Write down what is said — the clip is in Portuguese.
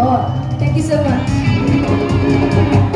Oh, thank you so much.